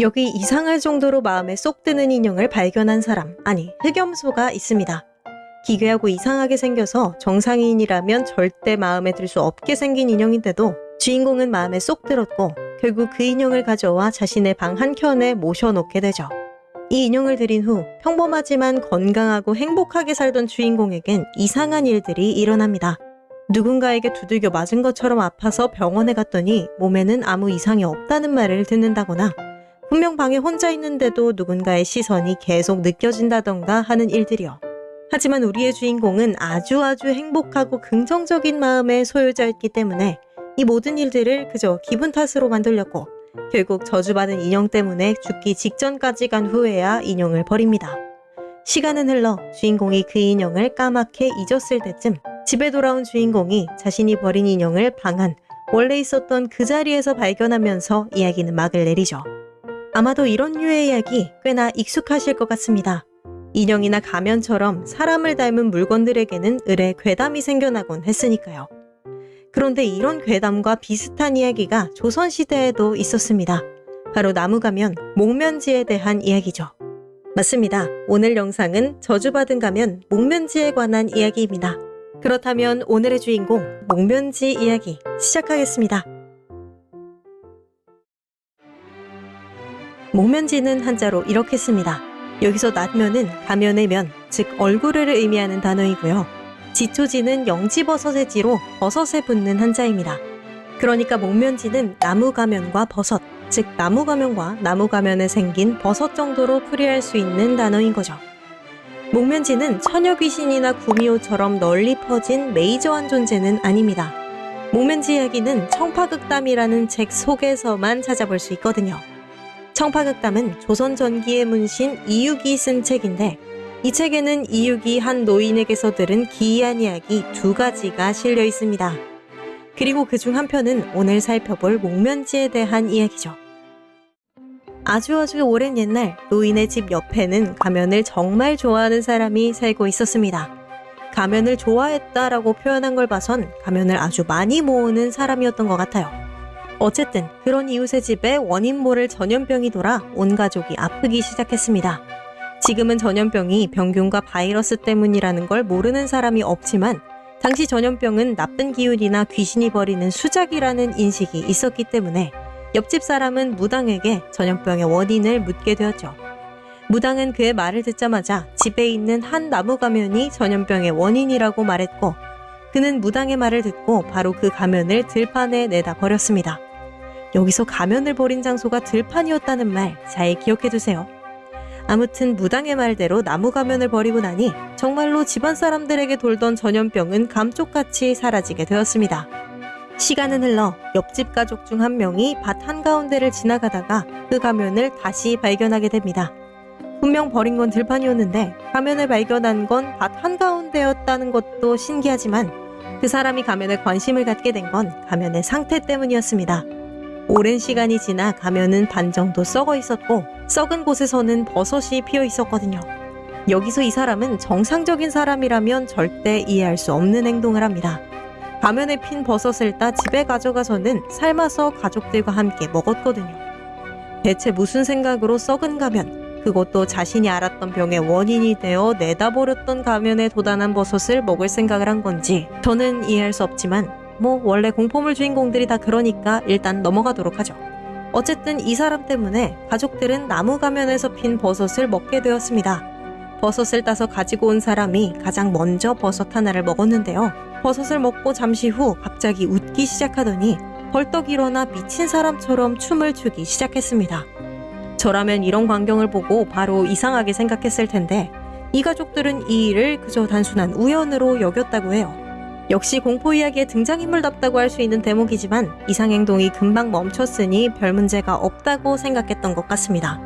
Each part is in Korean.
여기 이상할 정도로 마음에 쏙 드는 인형을 발견한 사람, 아니, 흑염소가 있습니다. 기괴하고 이상하게 생겨서 정상인이라면 절대 마음에 들 수 없게 생긴 인형인데도 주인공은 마음에 쏙 들었고 결국 그 인형을 가져와 자신의 방 한켠에 모셔놓게 되죠. 이 인형을 들인 후 평범하지만 건강하고 행복하게 살던 주인공에겐 이상한 일들이 일어납니다. 누군가에게 두들겨 맞은 것처럼 아파서 병원에 갔더니 몸에는 아무 이상이 없다는 말을 듣는다거나 분명 방에 혼자 있는데도 누군가의 시선이 계속 느껴진다던가 하는 일들이요. 하지만 우리의 주인공은 아주 아주 행복하고 긍정적인 마음의 소유자였기 때문에 이 모든 일들을 그저 기분 탓으로 만들렸고 결국 저주받은 인형 때문에 죽기 직전까지 간 후에야 인형을 버립니다. 시간은 흘러 주인공이 그 인형을 까맣게 잊었을 때쯤 집에 돌아온 주인공이 자신이 버린 인형을 방 안 원래 있었던 그 자리에서 발견하면서 이야기는 막을 내리죠. 아마도 이런 류의 이야기 꽤나 익숙하실 것 같습니다. 인형이나 가면처럼 사람을 닮은 물건들에게는 을의 괴담이 생겨나곤 했으니까요. 그런데 이런 괴담과 비슷한 이야기가 조선시대에도 있었습니다. 바로 나무가면, 목면지에 대한 이야기죠. 맞습니다. 오늘 영상은 저주받은 가면 목면지에 관한 이야기입니다. 그렇다면 오늘의 주인공 목면지 이야기 시작하겠습니다. 목면지는 한자로 이렇게 씁니다. 여기서 낫면은 가면의 면, 즉 얼굴을 의미하는 단어이고요. 지초지는 영지버섯의 지로 버섯에 붙는 한자입니다. 그러니까 목면지는 나무 가면과 버섯, 즉 나무 가면과 나무 가면에 생긴 버섯 정도로 풀이할 수 있는 단어인 거죠. 목면지는 처녀 귀신이나 구미호처럼 널리 퍼진 메이저한 존재는 아닙니다. 목면지 이야기는 청파극담이라는 책 속에서만 찾아볼 수 있거든요. 청파극담은 조선 전기의 문신 이육이 쓴 책인데 이 책에는 이육이 한 노인에게서 들은 기이한 이야기 두 가지가 실려 있습니다. 그리고 그 중 한 편은 오늘 살펴볼 목면지에 대한 이야기죠. 아주 아주 오랜 옛날 노인의 집 옆에는 가면을 정말 좋아하는 사람이 살고 있었습니다. 가면을 좋아했다라고 표현한 걸 봐선 가면을 아주 많이 모으는 사람이었던 것 같아요. 어쨌든 그런 이웃의 집에 원인 모를 전염병이 돌아 온 가족이 아프기 시작했습니다. 지금은 전염병이 병균과 바이러스 때문이라는 걸 모르는 사람이 없지만 당시 전염병은 나쁜 기운이나 귀신이 벌이는 수작이라는 인식이 있었기 때문에 옆집 사람은 무당에게 전염병의 원인을 묻게 되었죠. 무당은 그의 말을 듣자마자 집에 있는 한 나무 가면이 전염병의 원인이라고 말했고 그는 무당의 말을 듣고 바로 그 가면을 들판에 내다 버렸습니다. 여기서 가면을 버린 장소가 들판이었다는 말 잘 기억해 두세요. 아무튼 무당의 말대로 나무 가면을 버리고 나니 정말로 집안 사람들에게 돌던 전염병은 감쪽같이 사라지게 되었습니다. 시간은 흘러 옆집 가족 중 한 명이 밭 한가운데를 지나가다가 그 가면을 다시 발견하게 됩니다. 분명 버린 건 들판이었는데 가면을 발견한 건 밭 한가운데였다는 것도 신기하지만 그 사람이 가면에 관심을 갖게 된 건 가면의 상태 때문이었습니다. 오랜 시간이 지나 가면은 반 정도 썩어 있었고 썩은 곳에서는 버섯이 피어 있었거든요. 여기서 이 사람은 정상적인 사람이라면 절대 이해할 수 없는 행동을 합니다. 가면에 핀 버섯을 따 집에 가져가서는 삶아서 가족들과 함께 먹었거든요. 대체 무슨 생각으로 썩은 가면, 그것도 자신이 알았던 병의 원인이 되어 내다버렸던 가면에 도단한 버섯을 먹을 생각을 한 건지 저는 이해할 수 없지만 뭐 원래 공포물 주인공들이 다 그러니까 일단 넘어가도록 하죠. 어쨌든 이 사람 때문에 가족들은 나무 가면에서 핀 버섯을 먹게 되었습니다. 버섯을 따서 가지고 온 사람이 가장 먼저 버섯 하나를 먹었는데요. 버섯을 먹고 잠시 후 갑자기 웃기 시작하더니 벌떡 일어나 미친 사람처럼 춤을 추기 시작했습니다. 저라면 이런 광경을 보고 바로 이상하게 생각했을 텐데 이 가족들은 이 일을 그저 단순한 우연으로 여겼다고 해요. 역시 공포 이야기의 등장인물답다고 할 수 있는 대목이지만 이상 행동이 금방 멈췄으니 별 문제가 없다고 생각했던 것 같습니다.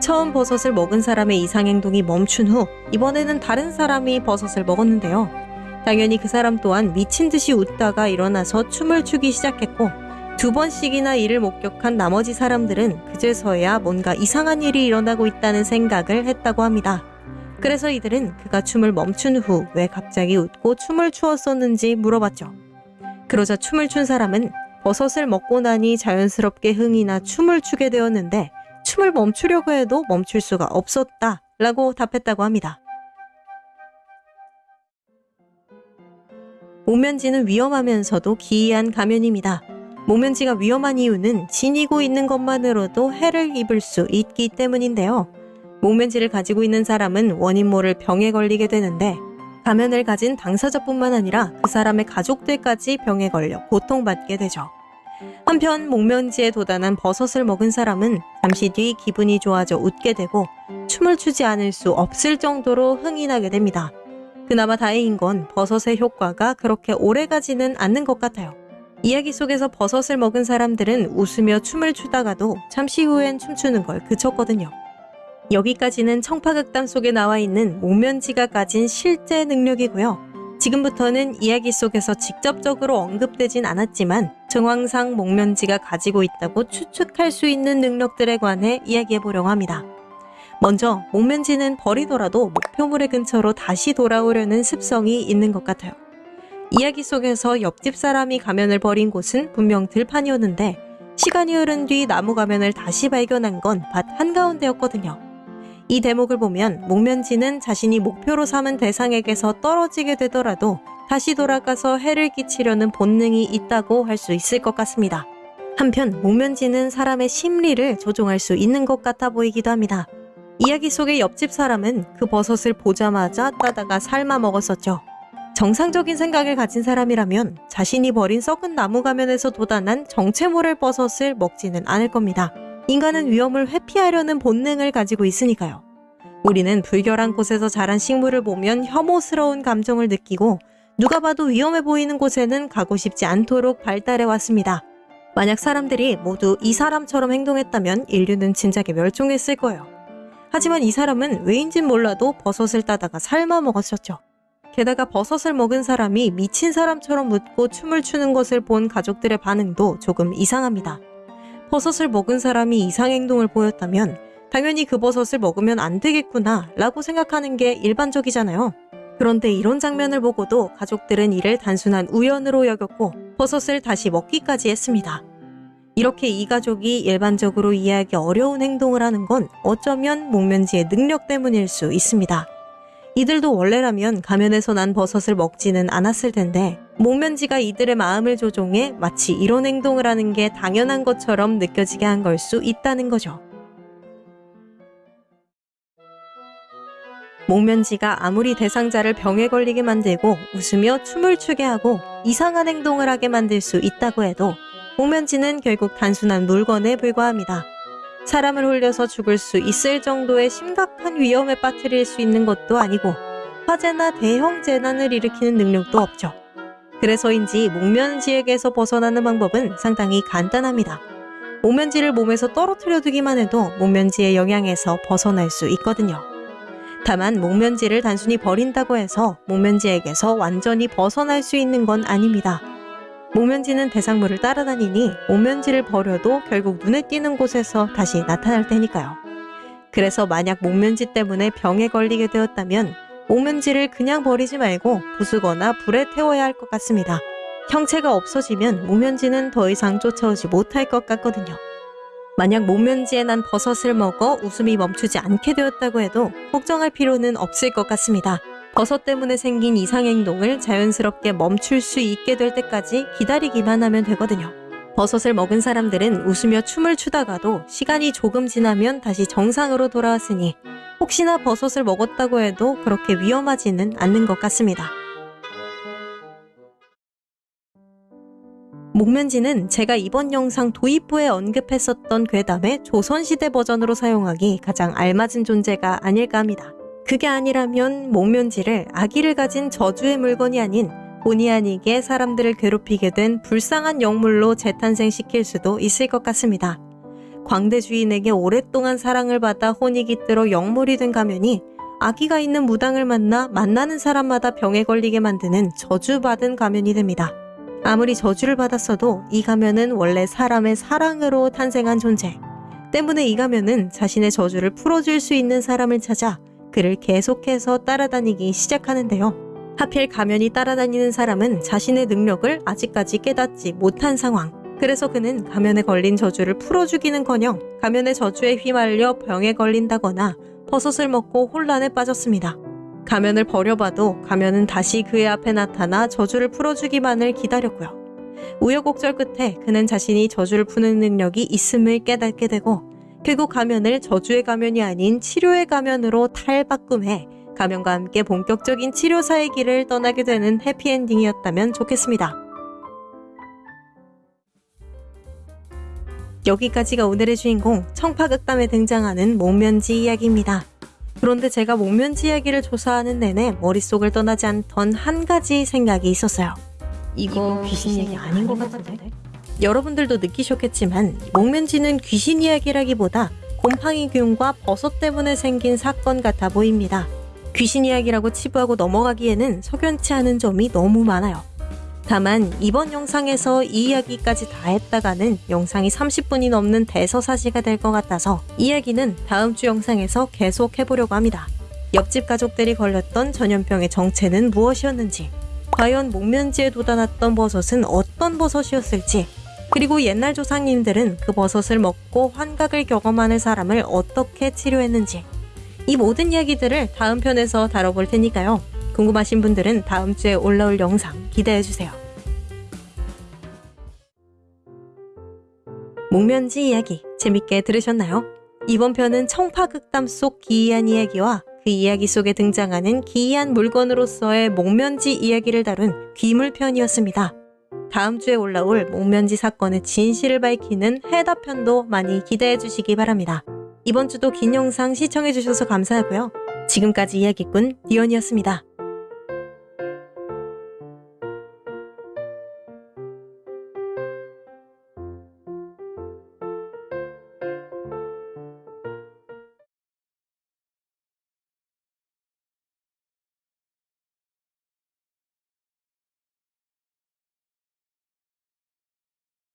처음 버섯을 먹은 사람의 이상 행동이 멈춘 후 이번에는 다른 사람이 버섯을 먹었는데요. 당연히 그 사람 또한 미친 듯이 웃다가 일어나서 춤을 추기 시작했고 두 번씩이나 이를 목격한 나머지 사람들은 그제서야 뭔가 이상한 일이 일어나고 있다는 생각을 했다고 합니다. 그래서 이들은 그가 춤을 멈춘 후 왜 갑자기 웃고 춤을 추었었는지 물어봤죠. 그러자 춤을 춘 사람은 버섯을 먹고 나니 자연스럽게 흥이 나 춤을 추게 되었는데 춤을 멈추려고 해도 멈출 수가 없었다 라고 답했다고 합니다. 목면지는 위험하면서도 기이한 가면입니다. 목면지가 위험한 이유는 지니고 있는 것만으로도 해를 입을 수 있기 때문인데요. 목면지를 가지고 있는 사람은 원인 모를 병에 걸리게 되는데 가면을 가진 당사자뿐만 아니라 그 사람의 가족들까지 병에 걸려 고통받게 되죠. 한편 목면지에 도단한 버섯을 먹은 사람은 잠시 뒤 기분이 좋아져 웃게 되고 춤을 추지 않을 수 없을 정도로 흥이 나게 됩니다. 그나마 다행인 건 버섯의 효과가 그렇게 오래 가지는 않는 것 같아요. 이야기 속에서 버섯을 먹은 사람들은 웃으며 춤을 추다가도 잠시 후엔 춤추는 걸 그쳤거든요. 여기까지는 청파극단 속에 나와 있는 목면지가 가진 실제 능력이고요. 지금부터는 이야기 속에서 직접적으로 언급되진 않았지만 정황상 목면지가 가지고 있다고 추측할 수 있는 능력들에 관해 이야기해 보려고 합니다. 먼저 목면지는 버리더라도 목표물의 근처로 다시 돌아오려는 습성이 있는 것 같아요. 이야기 속에서 옆집 사람이 가면을 버린 곳은 분명 들판이었는데 시간이 흐른 뒤 나무 가면을 다시 발견한 건 밭 한가운데였거든요. 이 대목을 보면 목면지는 자신이 목표로 삼은 대상에게서 떨어지게 되더라도 다시 돌아가서 해를 끼치려는 본능이 있다고 할 수 있을 것 같습니다. 한편 목면지는 사람의 심리를 조종할 수 있는 것 같아 보이기도 합니다. 이야기 속의 옆집 사람은 그 버섯을 보자마자 따다가 삶아 먹었었죠. 정상적인 생각을 가진 사람이라면 자신이 버린 썩은 나무 가면에서 돋아난 정체 모를 버섯을 먹지는 않을 겁니다. 인간은 위험을 회피하려는 본능을 가지고 있으니까요. 우리는 불결한 곳에서 자란 식물을 보면 혐오스러운 감정을 느끼고 누가 봐도 위험해 보이는 곳에는 가고 싶지 않도록 발달해 왔습니다. 만약 사람들이 모두 이 사람처럼 행동했다면 인류는 진작에 멸종했을 거예요. 하지만 이 사람은 왜인진 몰라도 버섯을 따다가 삶아 먹었었죠. 게다가 버섯을 먹은 사람이 미친 사람처럼 웃고 춤을 추는 것을 본 가족들의 반응도 조금 이상합니다. 버섯을 먹은 사람이 이상 행동을 보였다면 당연히 그 버섯을 먹으면 안 되겠구나 라고 생각하는 게 일반적이잖아요. 그런데 이런 장면을 보고도 가족들은 이를 단순한 우연으로 여겼고 버섯을 다시 먹기까지 했습니다. 이렇게 이 가족이 일반적으로 이해하기 어려운 행동을 하는 건 어쩌면 목면지의 능력 때문일 수 있습니다. 이들도 원래라면 가면에서 난 버섯을 먹지는 않았을 텐데 목면지가 이들의 마음을 조종해 마치 이런 행동을 하는 게 당연한 것처럼 느껴지게 한 걸 수 있다는 거죠. 목면지가 아무리 대상자를 병에 걸리게 만들고 웃으며 춤을 추게 하고 이상한 행동을 하게 만들 수 있다고 해도 목면지는 결국 단순한 물건에 불과합니다. 사람을 홀려서 죽을 수 있을 정도의 심각한 위험에 빠뜨릴 수 있는 것도 아니고 화재나 대형 재난을 일으키는 능력도 없죠. 그래서인지 목면지에게서 벗어나는 방법은 상당히 간단합니다. 목면지를 몸에서 떨어뜨려 두기만 해도 목면지의 영향에서 벗어날 수 있거든요. 다만 목면지를 단순히 버린다고 해서 목면지에게서 완전히 벗어날 수 있는 건 아닙니다. 목면지는 대상물을 따라다니니 목면지를 버려도 결국 눈에 띄는 곳에서 다시 나타날 테니까요. 그래서 만약 목면지 때문에 병에 걸리게 되었다면 목면지를 그냥 버리지 말고 부수거나 불에 태워야 할 것 같습니다. 형체가 없어지면 목면지는 더 이상 쫓아오지 못할 것 같거든요. 만약 목면지에 난 버섯을 먹어 웃음이 멈추지 않게 되었다고 해도 걱정할 필요는 없을 것 같습니다. 버섯 때문에 생긴 이상행동을 자연스럽게 멈출 수 있게 될 때까지 기다리기만 하면 되거든요. 버섯을 먹은 사람들은 웃으며 춤을 추다가도 시간이 조금 지나면 다시 정상으로 돌아왔으니 혹시나 버섯을 먹었다고 해도 그렇게 위험하지는 않는 것 같습니다. 목면지는 제가 이번 영상 도입부에 언급했었던 괴담의 조선시대 버전으로 사용하기 가장 알맞은 존재가 아닐까 합니다. 그게 아니라면 목면지를 아기를 가진 저주의 물건이 아닌 본의 아니게 사람들을 괴롭히게 된 불쌍한 영물로 재탄생시킬 수도 있을 것 같습니다. 광대 주인에게 오랫동안 사랑을 받아 혼이 깃들어 영물이 된 가면이 아기가 있는 무당을 만나 만나는 사람마다 병에 걸리게 만드는 저주받은 가면이 됩니다. 아무리 저주를 받았어도 이 가면은 원래 사람의 사랑으로 탄생한 존재. 때문에 이 가면은 자신의 저주를 풀어줄 수 있는 사람을 찾아 그를 계속해서 따라다니기 시작하는데요. 하필 가면이 따라다니는 사람은 자신의 능력을 아직까지 깨닫지 못한 상황. 그래서 그는 가면에 걸린 저주를 풀어주기는커녕 가면의 저주에 휘말려 병에 걸린다거나 버섯을 먹고 혼란에 빠졌습니다. 가면을 버려봐도 가면은 다시 그의 앞에 나타나 저주를 풀어주기만을 기다렸고요. 우여곡절 끝에 그는 자신이 저주를 푸는 능력이 있음을 깨닫게 되고 결국 가면을 저주의 가면이 아닌 치료의 가면으로 탈바꿈해 가면과 함께 본격적인 치료사의 길을 떠나게 되는 해피엔딩이었다면 좋겠습니다. 여기까지가 오늘의 주인공 청파극담에 등장하는 목면지 이야기입니다. 그런데 제가 목면지 이야기를 조사하는 내내 머릿속을 떠나지 않던 한 가지 생각이 있었어요. 이거 귀신 얘기 아닌 것 같은데? 여러분들도 느끼셨겠지만 목면지는 귀신 이야기라기보다 곰팡이 균과 버섯 때문에 생긴 사건 같아 보입니다. 귀신 이야기라고 치부하고 넘어가기에는 석연치 않은 점이 너무 많아요. 다만 이번 영상에서 이 이야기까지 다 했다가는 영상이 30분이 넘는 대서사시가 될 것 같아서 이야기는 다음 주 영상에서 계속 해보려고 합니다. 옆집 가족들이 걸렸던 전염병의 정체는 무엇이었는지, 과연 목면지에 돋아났던 버섯은 어떤 버섯이었을지, 그리고 옛날 조상님들은 그 버섯을 먹고 환각을 경험하는 사람을 어떻게 치료했는지, 이 모든 이야기들을 다음 편에서 다뤄볼 테니까요. 궁금하신 분들은 다음 주에 올라올 영상 기대해주세요. 목면지 이야기 재밌게 들으셨나요? 이번 편은 청파극담 속 기이한 이야기와 그 이야기 속에 등장하는 기이한 물건으로서의 목면지 이야기를 다룬 귀물편이었습니다. 다음 주에 올라올 목면지 사건의 진실을 밝히는 해답편도 많이 기대해 주시기 바랍니다. 이번 주도 긴 영상 시청해 주셔서 감사하고요. 지금까지 이야기꾼 디언이었습니다.